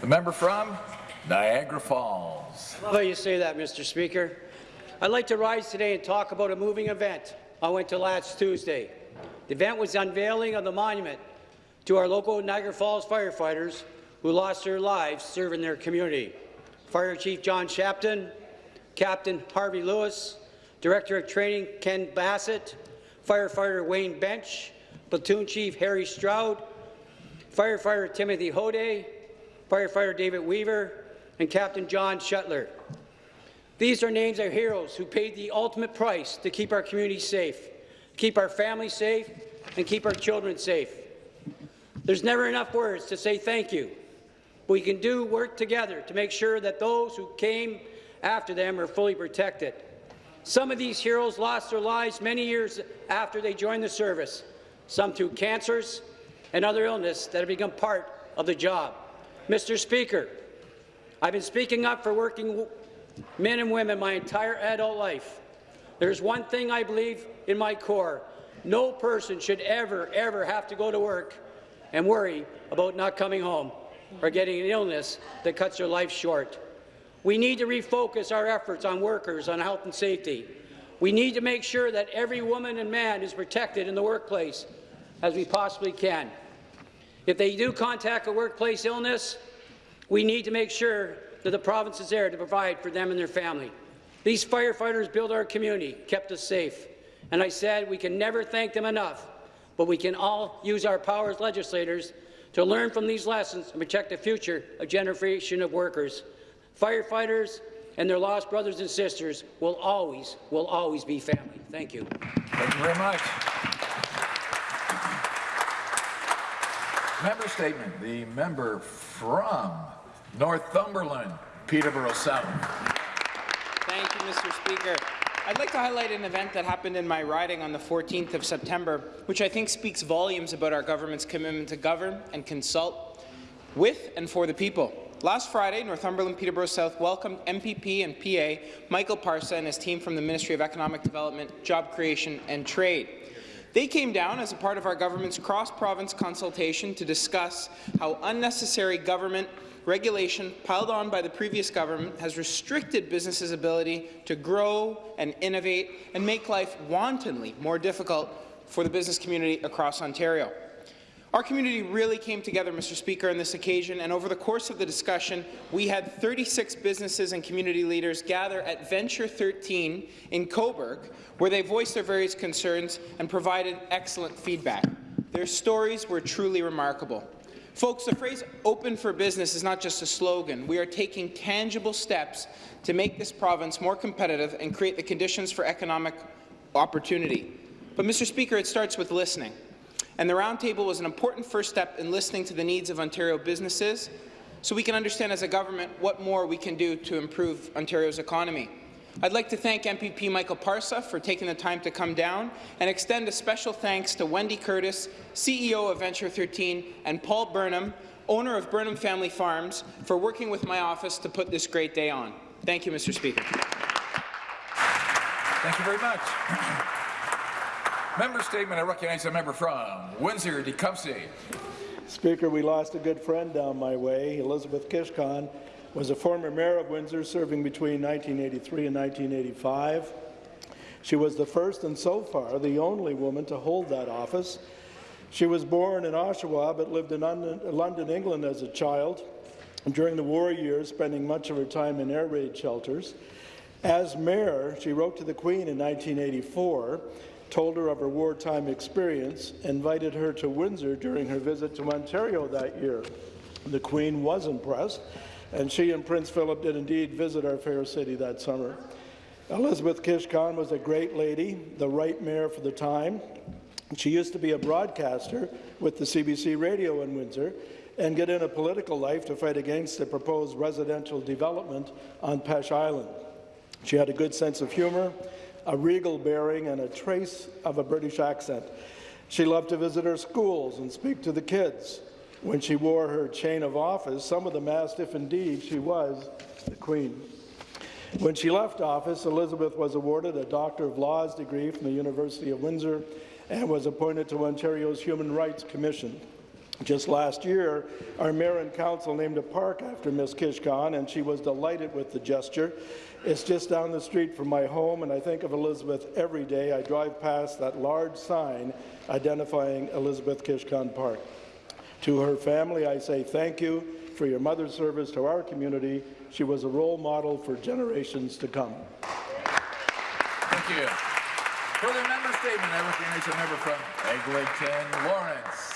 The member from Niagara Falls. love how you say that, Mr. Speaker. I'd like to rise today and talk about a moving event I went to last Tuesday. The event was the unveiling of the monument to our local Niagara Falls firefighters who lost their lives serving their community. Fire Chief John Shapton, Captain Harvey Lewis, Director of Training Ken Bassett, Firefighter Wayne Bench, Platoon Chief Harry Stroud, Firefighter Timothy Hode, Firefighter David Weaver, and Captain John Shuttler. These are names of heroes who paid the ultimate price to keep our community safe, keep our families safe, and keep our children safe. There's never enough words to say thank you. We can do work together to make sure that those who came after them are fully protected. Some of these heroes lost their lives many years after they joined the service, some through cancers and other illness that have become part of the job. Mr. Speaker, I've been speaking up for working men and women my entire adult life. There's one thing I believe in my core. No person should ever, ever have to go to work and worry about not coming home or getting an illness that cuts their life short. We need to refocus our efforts on workers, on health and safety. We need to make sure that every woman and man is protected in the workplace as we possibly can. If they do contact a workplace illness, we need to make sure that the province is there to provide for them and their family. These firefighters built our community, kept us safe, and I said we can never thank them enough, but we can all use our power as legislators to learn from these lessons and protect the future of generation of workers. Firefighters and their lost brothers and sisters will always, will always be family. Thank you. Thank you very much. Member statement. The member from Northumberland, Peterborough South. Thank you, Mr. Speaker. I'd like to highlight an event that happened in my riding on the 14th of September, which I think speaks volumes about our government's commitment to govern and consult with and for the people. Last Friday, Northumberland Peterborough South welcomed MPP and PA Michael Parsa and his team from the Ministry of Economic Development, Job Creation and Trade. They came down as a part of our government's cross-province consultation to discuss how unnecessary government regulation piled on by the previous government has restricted businesses' ability to grow and innovate and make life wantonly more difficult for the business community across Ontario. Our community really came together, Mr. Speaker, on this occasion, and over the course of the discussion, we had 36 businesses and community leaders gather at Venture 13 in Cobourg, where they voiced their various concerns and provided excellent feedback. Their stories were truly remarkable. Folks, the phrase open for business is not just a slogan. We are taking tangible steps to make this province more competitive and create the conditions for economic opportunity. But, Mr. Speaker, it starts with listening. And the roundtable was an important first step in listening to the needs of Ontario businesses so we can understand as a government what more we can do to improve Ontario's economy. I'd like to thank MPP Michael Parsa for taking the time to come down and extend a special thanks to Wendy Curtis, CEO of Venture 13, and Paul Burnham, owner of Burnham Family Farms, for working with my office to put this great day on. Thank you, Mr. Speaker. Thank you very much. Member statement. I recognize the member from Windsor, Tecumseh. Speaker, we lost a good friend down my way. Elizabeth Kishkon was a former mayor of Windsor, serving between 1983 and 1985. She was the first and so far the only woman to hold that office. She was born in Oshawa but lived in London, England as a child. During the war years, spending much of her time in air raid shelters. As mayor, she wrote to the Queen in 1984 told her of her wartime experience, invited her to Windsor during her visit to Ontario that year. The Queen was impressed, and she and Prince Philip did indeed visit our fair city that summer. Elizabeth Kishkon was a great lady, the right mayor for the time. She used to be a broadcaster with the CBC radio in Windsor and get in a political life to fight against the proposed residential development on Peche Island. She had a good sense of humour a regal bearing, and a trace of a British accent. She loved to visit her schools and speak to the kids. When she wore her chain of office, some of them asked if indeed she was the Queen. When she left office, Elizabeth was awarded a Doctor of Laws degree from the University of Windsor and was appointed to Ontario's Human Rights Commission. Just last year, our mayor and council named a park after Miss Kishkon, and she was delighted with the gesture. It's just down the street from my home, and I think of Elizabeth every day. I drive past that large sign identifying Elizabeth Kishkon Park. To her family, I say thank you for your mother's service to our community. She was a role model for generations to come. Thank you. Further member statement, I recognize a member from Eglinton Lawrence.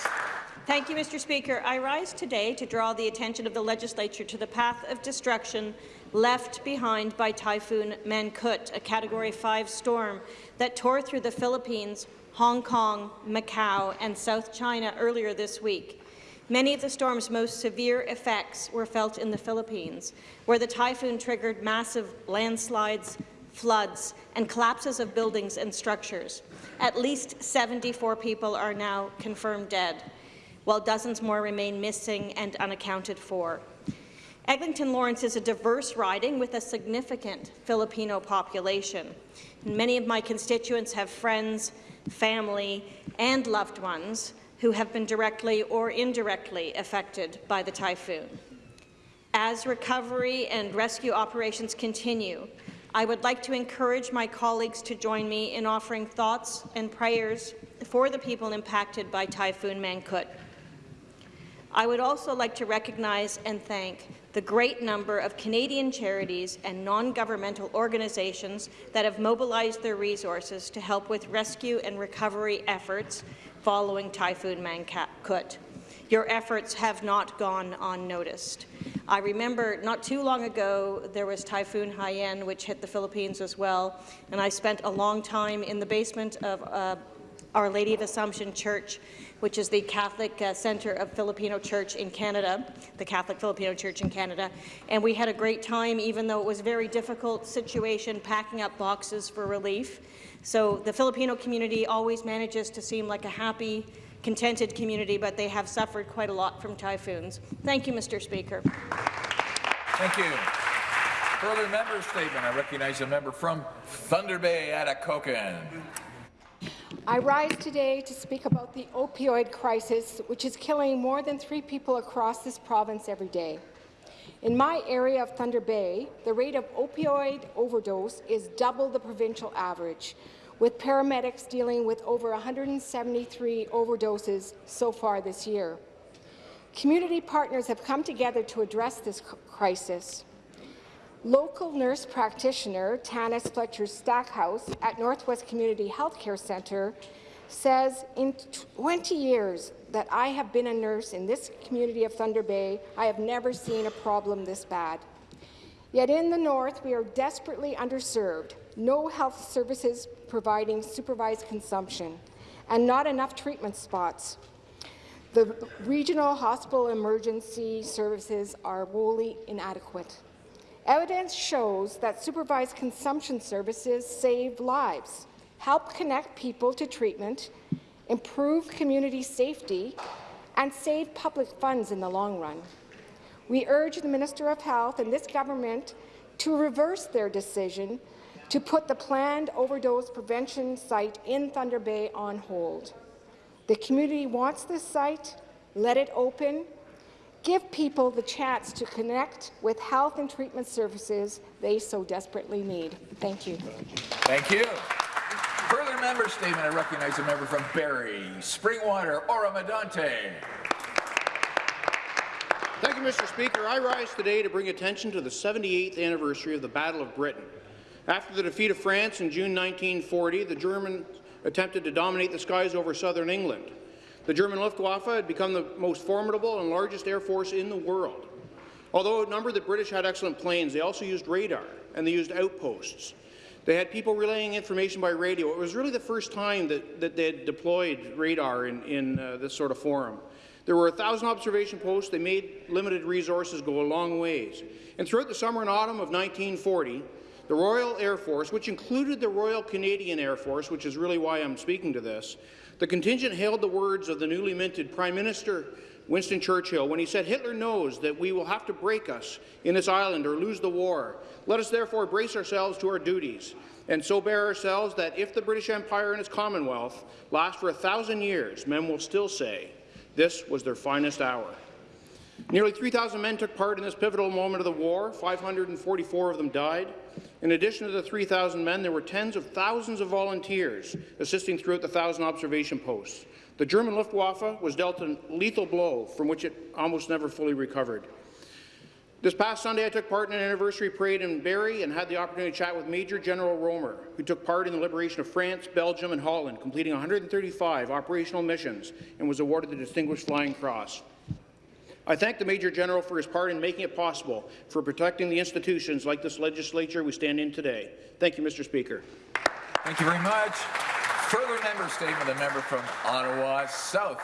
Thank you, Mr. Speaker. I rise today to draw the attention of the legislature to the path of destruction left behind by Typhoon Mangkhut, a Category 5 storm that tore through the Philippines, Hong Kong, Macau, and South China earlier this week. Many of the storm's most severe effects were felt in the Philippines, where the typhoon triggered massive landslides, floods, and collapses of buildings and structures. At least 74 people are now confirmed dead, while dozens more remain missing and unaccounted for. Eglinton Lawrence is a diverse riding with a significant Filipino population. Many of my constituents have friends, family, and loved ones who have been directly or indirectly affected by the typhoon. As recovery and rescue operations continue, I would like to encourage my colleagues to join me in offering thoughts and prayers for the people impacted by Typhoon Mangkhut. I would also like to recognize and thank the great number of Canadian charities and non-governmental organizations that have mobilized their resources to help with rescue and recovery efforts following Typhoon Mangkhut. Your efforts have not gone unnoticed. I remember not too long ago there was Typhoon Haiyan, which hit the Philippines as well, and I spent a long time in the basement of uh, Our Lady of Assumption Church which is the Catholic uh, Centre of Filipino Church in Canada, the Catholic Filipino Church in Canada. And we had a great time, even though it was a very difficult situation, packing up boxes for relief. So the Filipino community always manages to seem like a happy, contented community, but they have suffered quite a lot from typhoons. Thank you, Mr. Speaker. Thank you. Further member statement. I recognize a member from Thunder Bay, Atikokan. I rise today to speak about the opioid crisis, which is killing more than three people across this province every day. In my area of Thunder Bay, the rate of opioid overdose is double the provincial average, with paramedics dealing with over 173 overdoses so far this year. Community partners have come together to address this crisis. Local nurse practitioner Tanis Fletcher Stackhouse at Northwest Community Healthcare Centre says, in 20 years that I have been a nurse in this community of Thunder Bay, I have never seen a problem this bad. Yet in the north, we are desperately underserved, no health services providing supervised consumption, and not enough treatment spots. The regional hospital emergency services are wholly inadequate. Evidence shows that supervised consumption services save lives, help connect people to treatment, improve community safety, and save public funds in the long run. We urge the Minister of Health and this government to reverse their decision to put the planned overdose prevention site in Thunder Bay on hold. The community wants this site. Let it open Give people the chance to connect with health and treatment services they so desperately need. Thank you. Thank you. Further member statement, I recognize a member from Barrie, Springwater, Oro-Medonte. Thank you, Mr. Speaker. I rise today to bring attention to the 78th anniversary of the Battle of Britain. After the defeat of France in June 1940, the Germans attempted to dominate the skies over southern England. The German Luftwaffe had become the most formidable and largest air force in the world. Although outnumbered, the British had excellent planes. They also used radar, and they used outposts. They had people relaying information by radio. It was really the first time that, that they had deployed radar in, in uh, this sort of forum. There were 1,000 observation posts. They made limited resources go a long ways. And throughout the summer and autumn of 1940, the Royal Air Force, which included the Royal Canadian Air Force, which is really why I'm speaking to this, the contingent hailed the words of the newly minted Prime Minister Winston Churchill when he said, Hitler knows that we will have to break us in this island or lose the war. Let us therefore brace ourselves to our duties and so bear ourselves that if the British Empire and its Commonwealth last for a thousand years, men will still say, This was their finest hour. Nearly 3,000 men took part in this pivotal moment of the war. 544 of them died. In addition to the 3,000 men, there were tens of thousands of volunteers assisting throughout the 1,000 observation posts. The German Luftwaffe was dealt a lethal blow from which it almost never fully recovered. This past Sunday, I took part in an anniversary parade in Barrie and had the opportunity to chat with Major General Rohmer, who took part in the liberation of France, Belgium and Holland, completing 135 operational missions and was awarded the Distinguished Flying Cross. I thank the Major General for his part in making it possible for protecting the institutions like this legislature we stand in today. Thank you, Mr. Speaker. Thank you very much. Further member statement, a member from Ottawa South.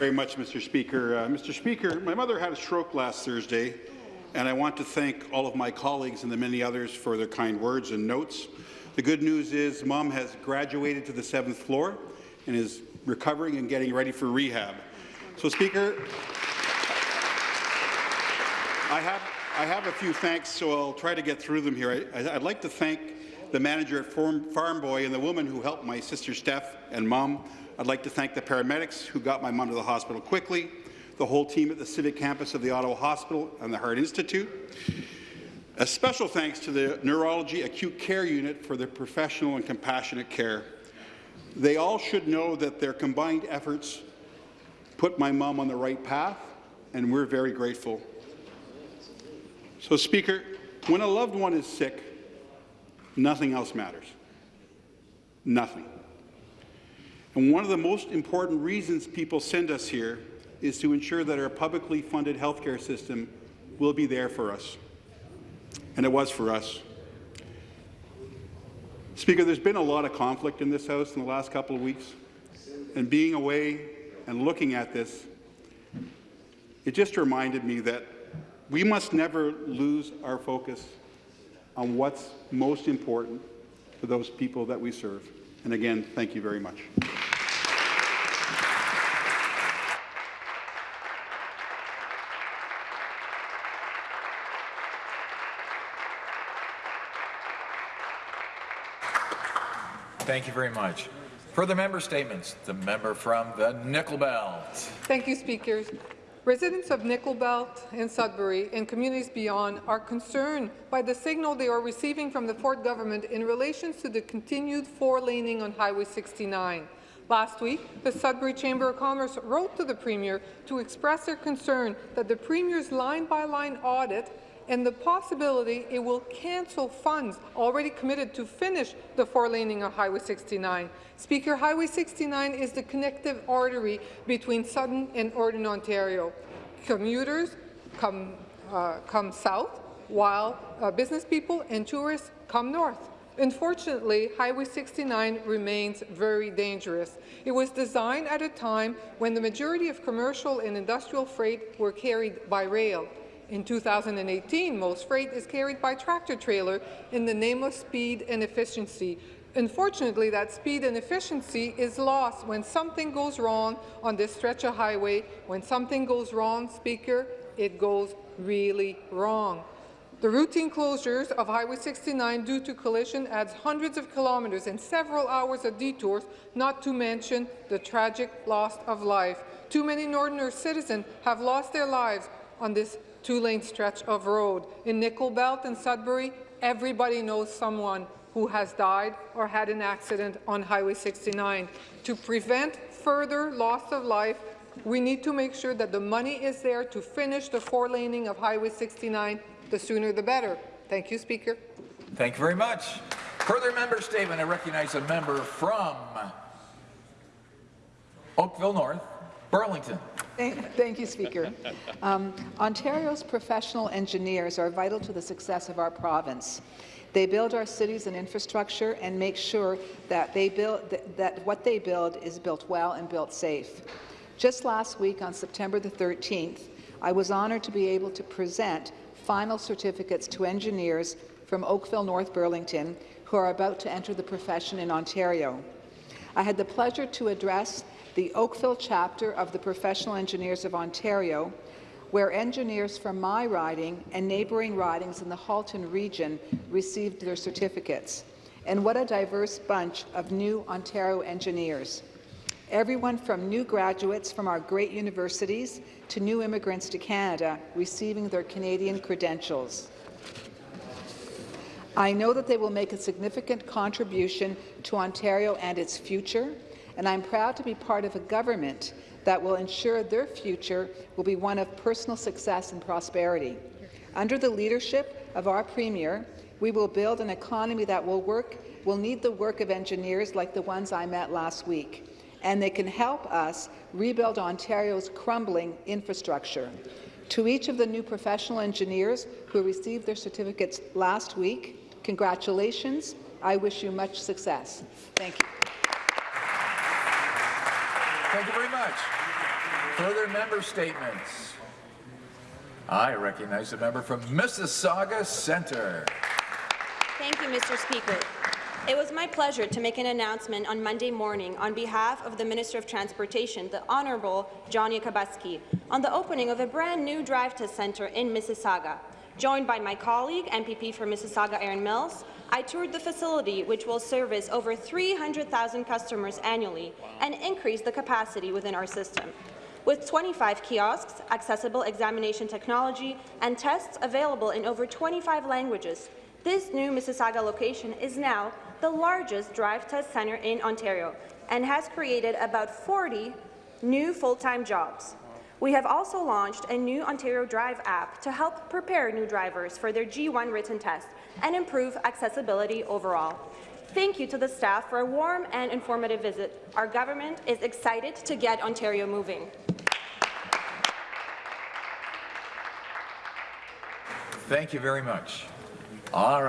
Very much, Mr. Speaker. Uh, Mr. Speaker, my mother had a stroke last Thursday, and I want to thank all of my colleagues and the many others for their kind words and notes. The good news is Mom has graduated to the seventh floor and is recovering and getting ready for rehab. So, Speaker, I have, I have a few thanks, so I'll try to get through them here. I, would like to thank the manager at Farm, Boy and the woman who helped my sister Steph and Mom. I'd like to thank the paramedics who got my mom to the hospital quickly, the whole team at the civic campus of the Ottawa Hospital and the Heart Institute. A special thanks to the Neurology Acute Care Unit for their professional and compassionate care. They all should know that their combined efforts put my mom on the right path, and we're very grateful. So, Speaker, when a loved one is sick, nothing else matters. Nothing. And one of the most important reasons people send us here is to ensure that our publicly funded healthcare system will be there for us. And it was for us. Speaker, there's been a lot of conflict in this House in the last couple of weeks. And being away and looking at this, it just reminded me that we must never lose our focus on what's most important for those people that we serve. And again, thank you very much. Thank you very much. Further member statements. The member from the Nickel Belt. Thank you, Speakers. Residents of Nickel Belt and Sudbury and communities beyond are concerned by the signal they are receiving from the Ford government in relation to the continued four-laning on Highway 69. Last week, the Sudbury Chamber of Commerce wrote to the Premier to express their concern that the Premier's line-by-line -line audit and the possibility it will cancel funds already committed to finish the four-laning of Highway 69. Speaker, Highway 69 is the connective artery between Sudden and Northern Ontario. Commuters come, uh, come south, while uh, business people and tourists come north. Unfortunately, Highway 69 remains very dangerous. It was designed at a time when the majority of commercial and industrial freight were carried by rail. In 2018, most freight is carried by tractor-trailer in the name of speed and efficiency. Unfortunately, that speed and efficiency is lost when something goes wrong on this stretch of highway. When something goes wrong, Speaker, it goes really wrong. The routine closures of Highway 69 due to collision adds hundreds of kilometres and several hours of detours, not to mention the tragic loss of life. Too many Northern citizens have lost their lives on this two-lane stretch of road. In Nickel Belt and Sudbury, everybody knows someone who has died or had an accident on Highway 69. To prevent further loss of life, we need to make sure that the money is there to finish the four-laning of Highway 69. The sooner the better. Thank you, Speaker. Thank you very much. Further member statement. I recognize a member from Oakville North, Burlington. Thank you, Speaker. Um, Ontario's professional engineers are vital to the success of our province. They build our cities and infrastructure and make sure that, they build, that, that what they build is built well and built safe. Just last week, on September the 13th, I was honoured to be able to present final certificates to engineers from Oakville North Burlington who are about to enter the profession in Ontario. I had the pleasure to address the Oakville chapter of the Professional Engineers of Ontario, where engineers from my riding and neighbouring ridings in the Halton region received their certificates. And what a diverse bunch of new Ontario engineers. everyone from new graduates from our great universities to new immigrants to Canada receiving their Canadian credentials. I know that they will make a significant contribution to Ontario and its future, and I'm proud to be part of a government that will ensure their future will be one of personal success and prosperity. Under the leadership of our Premier, we will build an economy that will work will need the work of engineers like the ones I met last week, and they can help us rebuild Ontario's crumbling infrastructure. To each of the new professional engineers who received their certificates last week, congratulations. I wish you much success. Thank you. Thank you very much. Further member statements. I recognize the member from Mississauga Centre. Thank you, Mr. Speaker. It was my pleasure to make an announcement on Monday morning on behalf of the Minister of Transportation, the Honourable John Yakabuski, on the opening of a brand new drive test centre in Mississauga. Joined by my colleague, MPP for Mississauga Erin Mills, I toured the facility, which will service over 300,000 customers annually and increase the capacity within our system. With 25 kiosks, accessible examination technology, and tests available in over 25 languages, this new Mississauga location is now the largest drive test centre in Ontario and has created about 40 new full-time jobs. We have also launched a new Ontario Drive app to help prepare new drivers for their G1 written test and improve accessibility overall. Thank you to the staff for a warm and informative visit. Our government is excited to get Ontario moving. Thank you very much. All right.